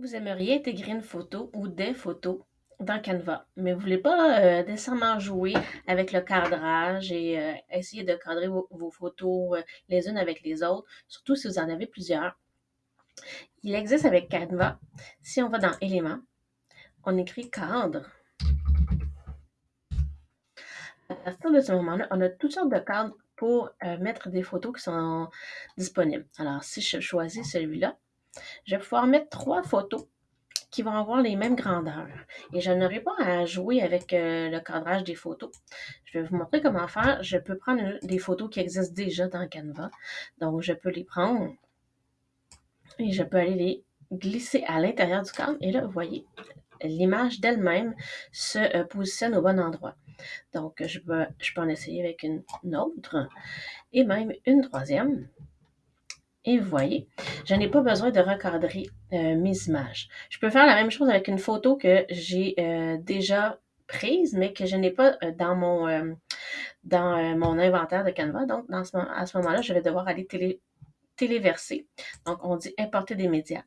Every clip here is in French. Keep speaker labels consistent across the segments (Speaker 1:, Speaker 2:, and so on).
Speaker 1: Vous aimeriez intégrer une photo ou des photos dans Canva, mais vous ne voulez pas euh, nécessairement jouer avec le cadrage et euh, essayer de cadrer vos, vos photos euh, les unes avec les autres, surtout si vous en avez plusieurs. Il existe avec Canva, si on va dans Éléments, on écrit cadre. À partir de ce moment-là, on a toutes sortes de cadres pour mettre des photos qui sont disponibles. Alors, si je choisis celui-là, je vais pouvoir mettre trois photos qui vont avoir les mêmes grandeurs. Et je n'aurai pas à jouer avec euh, le cadrage des photos. Je vais vous montrer comment faire. Je peux prendre des photos qui existent déjà dans Canva. Donc, je peux les prendre et je peux aller les glisser à l'intérieur du cadre. Et là, vous voyez, l'image d'elle-même se euh, positionne au bon endroit. Donc, je peux, je peux en essayer avec une autre et même une troisième. Et vous voyez, je n'ai pas besoin de recadrer euh, mes images. Je peux faire la même chose avec une photo que j'ai euh, déjà prise, mais que je n'ai pas euh, dans mon dans mon inventaire de Canva. Donc, à ce moment-là, je vais devoir aller télé, téléverser. Donc, on dit importer des médias.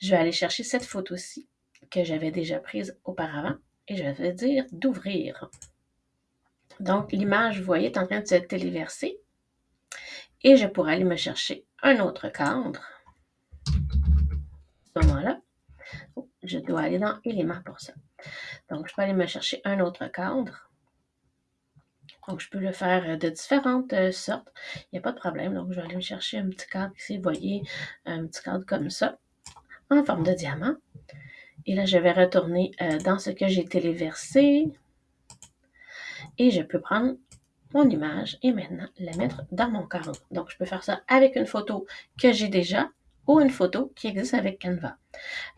Speaker 1: Je vais aller chercher cette photo-ci que j'avais déjà prise auparavant et je vais dire d'ouvrir. Donc, l'image, vous voyez, est en train de se téléverser et je pourrais aller me chercher un autre cadre. À ce moment-là, oh, je dois aller dans éléments pour ça. Donc, je peux aller me chercher un autre cadre. Donc, je peux le faire de différentes euh, sortes. Il n'y a pas de problème. Donc, je vais aller me chercher un petit cadre ici. Vous voyez, un petit cadre comme ça, en forme de diamant. Et là, je vais retourner euh, dans ce que j'ai téléversé. Et je peux prendre mon image et maintenant la mettre dans mon cadre. Donc, je peux faire ça avec une photo que j'ai déjà ou une photo qui existe avec Canva.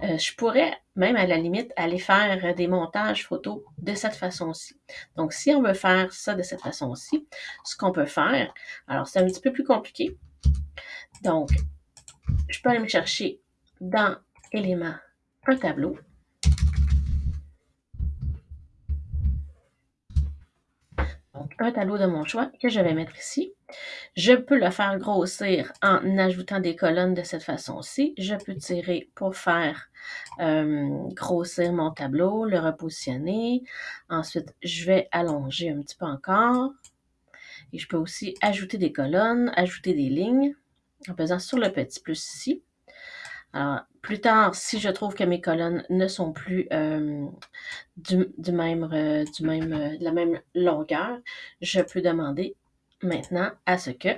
Speaker 1: Euh, je pourrais même à la limite aller faire des montages photos de cette façon-ci. Donc, si on veut faire ça de cette façon-ci, ce qu'on peut faire, alors c'est un petit peu plus compliqué. Donc, je peux aller me chercher dans éléments un tableau un tableau de mon choix que je vais mettre ici. Je peux le faire grossir en ajoutant des colonnes de cette façon-ci. Je peux tirer pour faire euh, grossir mon tableau, le repositionner. Ensuite, je vais allonger un petit peu encore. Et je peux aussi ajouter des colonnes, ajouter des lignes en pesant sur le petit plus ici. Alors, plus tard, si je trouve que mes colonnes ne sont plus euh, du, même, euh, du même, euh, de la même longueur, je peux demander maintenant à ce que,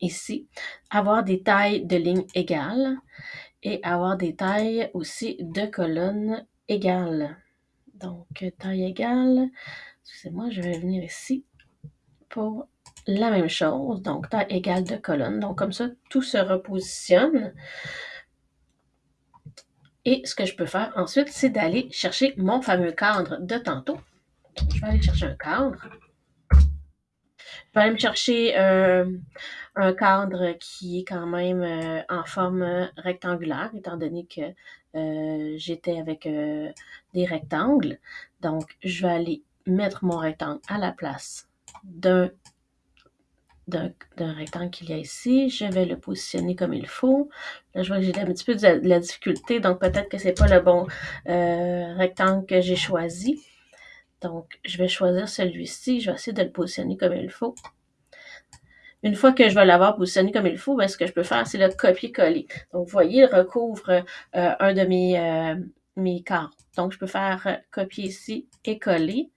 Speaker 1: ici, avoir des tailles de lignes égales et avoir des tailles aussi de colonnes égales. Donc, taille égale, excusez-moi, je vais venir ici pour la même chose, donc taille égale de colonne. Donc, comme ça, tout se repositionne. Et ce que je peux faire ensuite, c'est d'aller chercher mon fameux cadre de tantôt. Je vais aller chercher un cadre. Je vais aller me chercher euh, un cadre qui est quand même euh, en forme rectangulaire, étant donné que euh, j'étais avec des rectangles. Donc, je vais aller mettre mon rectangle à la place d'un d'un rectangle qu'il y a ici. Je vais le positionner comme il faut. Là, je vois que j'ai un petit peu de la, difficulté, donc peut-être que c'est pas le bon euh, rectangle que j'ai choisi. Donc, je vais choisir celui-ci. Je vais essayer de le positionner comme il faut. Une fois que je vais l'avoir positionné comme il faut, ben, ce que je peux faire, c'est le copier-coller. Donc, vous voyez, il recouvre euh, un de mes, euh, mes. Donc, je peux faire copier ici et coller.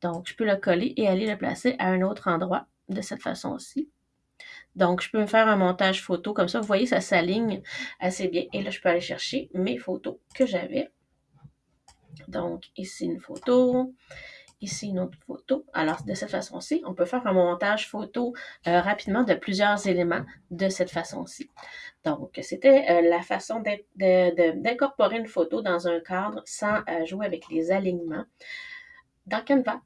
Speaker 1: Donc, je peux le coller et aller le placer à un autre endroit de cette façon-ci. Donc, je peux me faire un montage photo comme ça. Vous voyez, ça s'aligne assez bien. Et là, je peux aller chercher mes photos que j'avais. Donc, ici une photo, ici une autre photo. Alors, de cette façon-ci, on peut faire un montage photo euh, rapidement de plusieurs éléments de cette façon-ci. Donc, c'était euh, la façon d'incorporer une photo dans un cadre sans euh, jouer avec les alignements dans Canva.